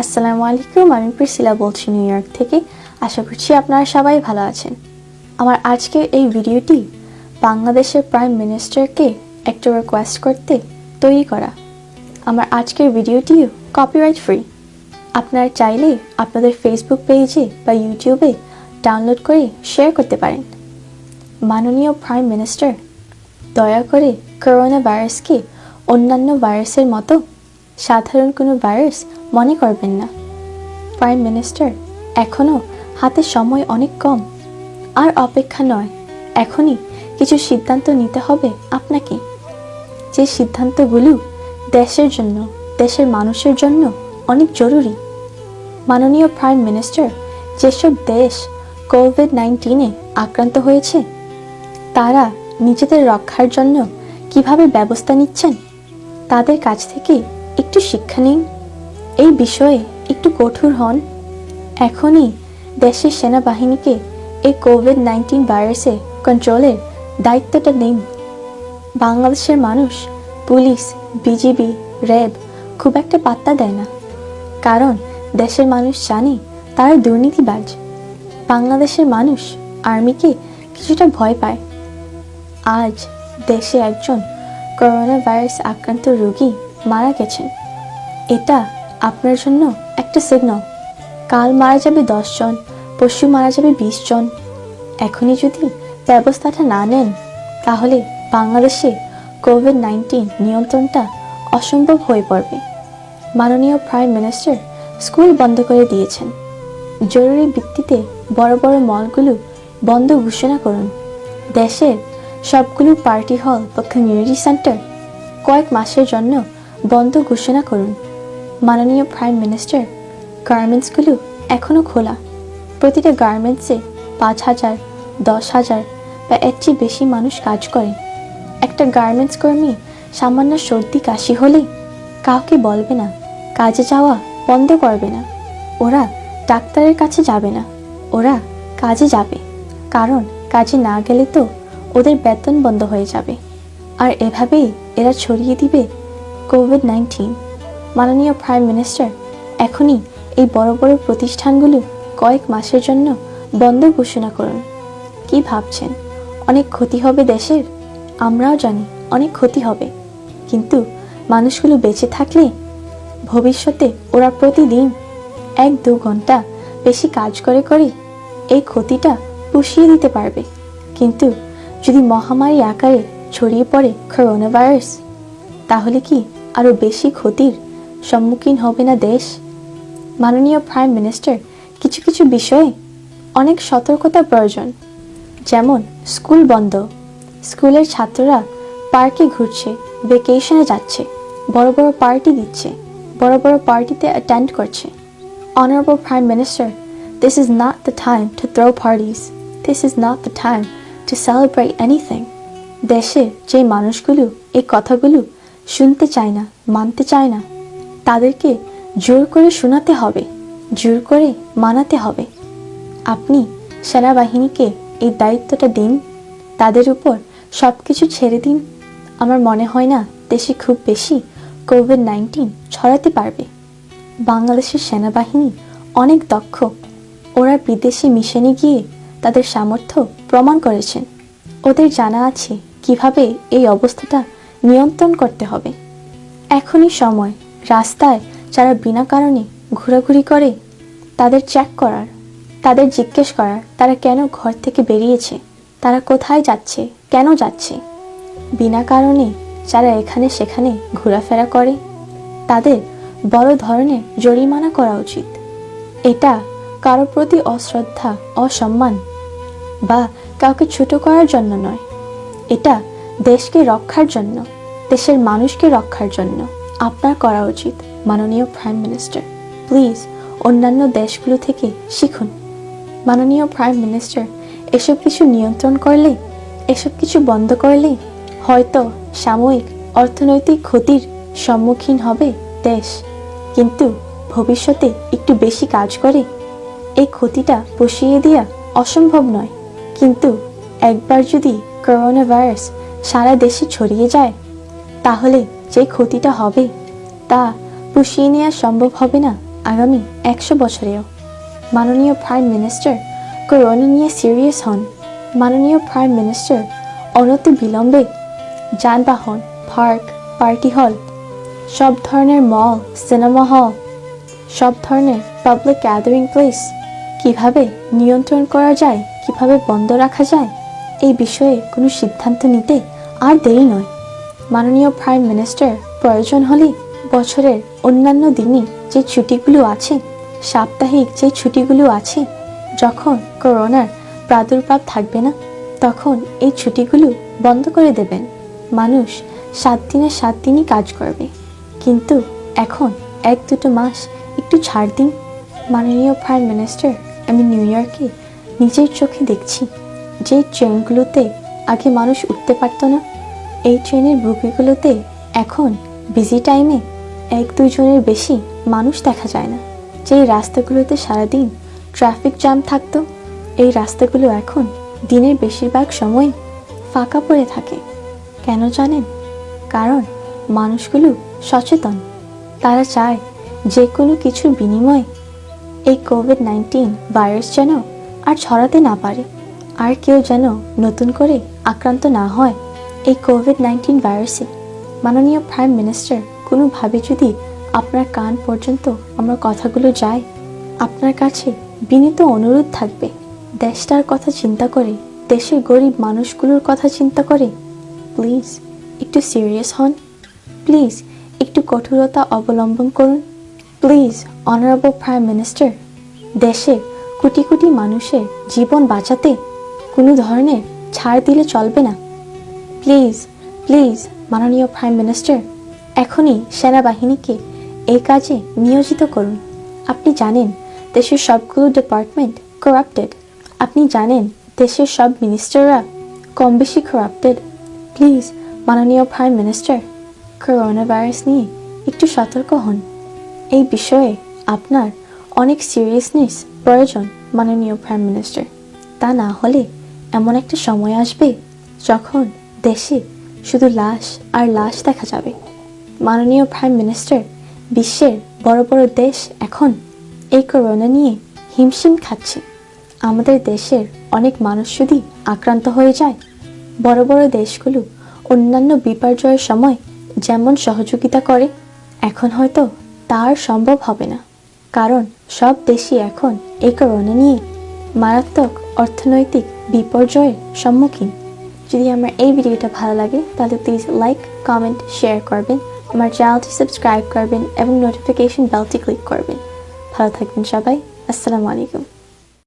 আসসালামু আলাইকুম, আমি প্রিসিলা বলছি নিউ ইয়র্ক থেকে। আশা করছি আপনারা সবাই ভালো আছেন। আমার আজকের এই ভিডিওটি বাংলাদেশের প্রাইম মিনিস্টারকে একটা রিকোয়েস্ট করতে তৈরি করা। আমার আজকের ভিডিওটিও কপিরাইট ফ্রি আপনারা চাইলে আপনাদের ফেসবুক পেজে বা ইউটিউবে ডাউনলোড করে শেয়ার করতে পারেন। মাননীয় প্রাইম মিনিস্টার দয়া করে করোনা ভাইরাসকে অন্যান্য ভাইরাসের মতো সাধারণ কোনো ভাইরাস মনে করবেন না। প্রাইম মিনিস্টার এখনও হাতে সময় অনেক কম। আর অপেক্ষা নয়, এখনই কিছু সিদ্ধান্ত নিতে হবে আপনাকে। যে সিদ্ধান্তগুলো দেশের জন্য, দেশের মানুষের জন্য অনেক জরুরি। মাননীয় প্রাইম মিনিস্টার যেসব দেশ কোভিড নাইন্টিনে আক্রান্ত হয়েছে, তারা নিজেদের রক্ষার জন্য কীভাবে ব্যবস্থা নিচ্ছেন? তাদের কাছ থেকে একটু শিক্ষা নিন। এই বিষয়ে একটু কঠোর হন। এখনই দেশের সেনাবাহিনীকে এই কোভিড নাইন্টিন ভাইরাসে কন্ট্রোলের দায়িত্বটা নিন। বাংলাদেশের মানুষ পুলিশ বিজিবি র্যাব খুব একটা পাত্তা দেয় না। কারণ দেশের মানুষ জানে তারা দুর্নীতিবাজ। বাংলাদেশের মানুষ আর্মিকে কিছুটা ভয় পায়। আজ দেশে একজন করোনা ভাইরাস আক্রান্ত রোগী মারা গেছেন। এটা আপনার জন্য একটা সিগনাল কাল মারা যাবে জন, পরশু মারা যাবে বিশ জন। এখনই যদি ব্যবস্থাটা না নেন, তাহলে বাংলাদেশে কোভিড নাইন্টিন নিয়ন্ত্রণটা অসম্ভব হয়ে পড়বে। মাননীয় প্রাইম মিনিস্টার স্কুল বন্ধ করে দিয়েছেন। জরুরি ভিত্তিতে বড় বড় মলগুলো বন্ধ ঘোষণা করুন। দেশের সবগুলো পার্টি হল বা কমিউনিটি সেন্টার কয়েক মাসের জন্য বন্ধ ঘোষণা করুন। মাননীয় প্রাইম মিনিস্টার গার্মেন্টসগুলো এখনও খোলা। প্রতিটা গার্মেন্টসে পাঁচ হাজার, দশ হাজার বা এর চেয়ে বেশি মানুষ কাজ করে একটা গার্মেন্টস কর্মী সামান্য সর্দি কাশি হলেই কাউকে বলবে না, কাজে যাওয়া বন্ধ করবে না। ওরা ডাক্তারের কাছে যাবে না, ওরা কাজে যাবে। কারণ কাজে না গেলে তো ওদের বেতন বন্ধ হয়ে যাবে। আর এভাবেই এরা ছড়িয়ে দিবে কোভিড নাইন্টিন মাননীয় প্রাইম মিনিস্টার এখনই এই বড় বড় প্রতিষ্ঠানগুলো কয়েক মাসের জন্য বন্ধ ঘোষণা করুন। কি ভাবছেন? অনেক ক্ষতি হবে দেশের? আমরাও জানি অনেক ক্ষতি হবে। কিন্তু মানুষগুলো বেঁচে থাকলে? ভবিষ্যতে ওরা প্রতিদিন এক দু ঘণ্টা বেশি কাজ করে করে এই ক্ষতিটা পুষিয়ে দিতে পারবে। কিন্তু যদি মহামারী আকারে ছড়িয়ে পড়ে করোনা ভাইরাস তাহলে কি আরও বেশি ক্ষতির সম্মুখীন হবে না দেশ। মাননীয় প্রাইম মিনিস্টার কিছু কিছু বিষয়ে অনেক সতর্কতা প্রয়োজন। যেমন, স্কুল বন্ধ। স্কুলের ছাত্ররা পার্কে ঘুরছে ভেকেশনে যাচ্ছে, বড় বড় পার্টি দিচ্ছে, বড় বড় পার্টিতে অ্যাটেন্ড করছে। Honourable prime minister this is not the time to throw parties this is not the time to celebrate anything দেশে যে মানুষগুলো এই কথাগুলো শুনতে চায় না, মানতে চায় না তাদেরকে জোর করে শোনাতে হবে, জোর করে মানাতে হবে। আপনি সেনাবাহিনীকে এই দায়িত্বটা দিন, তাদের উপর সব কিছু ছেড়ে দিন। আমার মনে হয় না দেশে খুব বেশি কোভিড নাইন্টিন ছড়াতে পারবে। বাংলাদেশের সেনাবাহিনী অনেক দক্ষ। ওরা বিদেশি মিশনে গিয়ে তাদের সামর্থ্য প্রমাণ করেছেন। ওদের জানা আছে কীভাবে এই অবস্থাটা নিয়ন্ত্রণ করতে হবে। এখনই সময় রাস্তায় যারা বিনা কারণে ঘোরাঘুরি করে, তাদের চেক করার, তাদের জিজ্ঞেস করার তারা কেন ঘর থেকে বেরিয়েছে? তারা কোথায় যাচ্ছে? কেন যাচ্ছে? বিনা কারণে যারা এখানে সেখানে ঘোরাফেরা করে, তাদের বড় ধরনের জরিমানা করা উচিত। এটা কারোর প্রতি অশ্রদ্ধা, অসম্মান বা কাউকে ছোট করার জন্য নয়। এটা দেশকে রক্ষার জন্য, দেশের মানুষকে রক্ষার জন্য। আপনার করা উচিত, মাননীয় প্রাইম মিনিস্টার প্লিজ অন্যান্য দেশগুলো থেকে শিখুন। মাননীয় প্রাইম মিনিস্টার এসব কিছু নিয়ন্ত্রণ করলে, এসব কিছু বন্ধ করলে, হয়তো সাময়িক অর্থনৈতিক ক্ষতির সম্মুখীন হবে দেশ। কিন্তু ভবিষ্যতে একটু বেশি কাজ করে, এই ক্ষতিটা পুষিয়ে দেওয়া অসম্ভব নয়। কিন্তু একবার যদি করোনা ভাইরাস সারা দেশে ছড়িয়ে যায়, তাহলে যে ক্ষতিটা হবে, তা পুষিয়ে নেওয়া সম্ভব হবে না আগামী একশো বছরেও। মাননীয় প্রাইম মিনিস্টার করোনা নিয়ে সিরিয়াস হন। মাননীয় প্রাইম মিনিস্টার অনতি বিলম্বে যানবাহন পার্ক পার্টি হল সব ধরনের মল সিনেমা হল সব ধরনের পাবলিক গ্যাদারিং প্লেস কীভাবে নিয়ন্ত্রণ করা যায়, কীভাবে বন্ধ রাখা যায়, এই বিষয়ে কোনো সিদ্ধান্ত নিতে আর দেরি নয়। মাননীয় প্রাইম মিনিস্টার প্রয়োজন হলে বছরের অন্যান্য দিনে যে ছুটিগুলো আছে, সাপ্তাহিক যে ছুটিগুলো আছে, যখন করোনার প্রাদুর্ভাব থাকবে না, তখন এই ছুটিগুলো বন্ধ করে দেবেন। মানুষ সাত দিনে সাত দিনই কাজ করবে। কিন্তু এখন এক দুটো মাস একটু ছাড় দিন। মাননীয় প্রাইম মিনিস্টার আমি নিউ ইয়র্কে নিজের চোখে দেখছি যে ট্রেনগুলোতে আগে মানুষ উঠতে পারতো না। এই ট্রেনের বুকিগুলোতে এখন বিজি টাইমে এক দুজনের বেশি মানুষ দেখা যায় না। যেই রাস্তাগুলোতে সারাদিন ট্রাফিক জ্যাম থাকতো, এই রাস্তাগুলো এখন দিনের বেশিরভাগ সময় ফাঁকা পড়ে থাকে। কেন জানেন? কারণ মানুষগুলো সচেতন। তারা চায় যে কোনো কিছুর বিনিময়ে এই কোভিড নাইন্টিন ভাইরাস যেন আর ছড়াতে না পারে, আর কেউ যেন নতুন করে আক্রান্ত না হয়। এই কোভিড নাইন্টিন ভাইরাসে মাননীয় প্রাইম মিনিস্টার কোনোভাবে যদি আপনার কান পর্যন্ত আমার কথাগুলো যায় আপনার কাছে বিনীত অনুরোধ থাকবে, দেশটার কথা চিন্তা করে, দেশের গরিব মানুষগুলোর কথা চিন্তা করে। প্লিজ একটু সিরিয়াস হন। প্লিজ একটু কঠোরতা অবলম্বন করুন। প্লিজ অনারেবল প্রাইম মিনিস্টার দেশে কোটি কোটি মানুষের জীবন বাঁচাতে কোনো ধরনের ছাড় দিলে চলবে না। প্লিজ প্লিজ মাননীয় প্রাইম মিনিস্টার এখনই সেনাবাহিনীকে এই কাজে নিয়োজিত করুন। আপনি জানেন, দেশের সবগুলো ডিপার্টমেন্ট করাপ্টেড আপনি জানেন, দেশের সব মিনিস্টাররা কম বেশি করাপ্টেড প্লিজ মাননীয় প্রাইম মিনিস্টার করোনা ভাইরাস নিয়ে একটু সতর্ক হন। এই বিষয়ে আপনার অনেক সিরিয়াসনেস প্রয়োজন, মাননীয় প্রাইম মিনিস্টার তা না হলে এমন একটা সময় আসবে যখন দেশে শুধু লাশ আর লাশ দেখা যাবে। মাননীয় প্রাইম মিনিস্টার বিশ্বের বড় বড় দেশ এখন এই করোনা নিয়ে হিমশিম খাচ্ছে। আমাদের দেশের অনেক মানুষ যদি আক্রান্ত হয়ে যায়, বড় বড় দেশগুলো অন্যান্য বিপর্যয়ের সময় যেমন সহযোগিতা করে, এখন হয়তো তার সম্ভব হবে না। কারণ সব দেশই এখন এই করোনা নিয়ে মারাত্মক অর্থনৈতিক বিপর্যয়ের সম্মুখীন। যদি আমার এই ভিডিওটা ভালো লাগে, তাহলে প্লিজ লাইক কমেন্ট শেয়ার করবেন, আমার চ্যানেলটি সাবস্ক্রাইব করবেন এবং নোটিফিকেশন বেলটি ক্লিক করবেন। ভালো থাকবেন সবাই, আসসালামু আলাইকুম।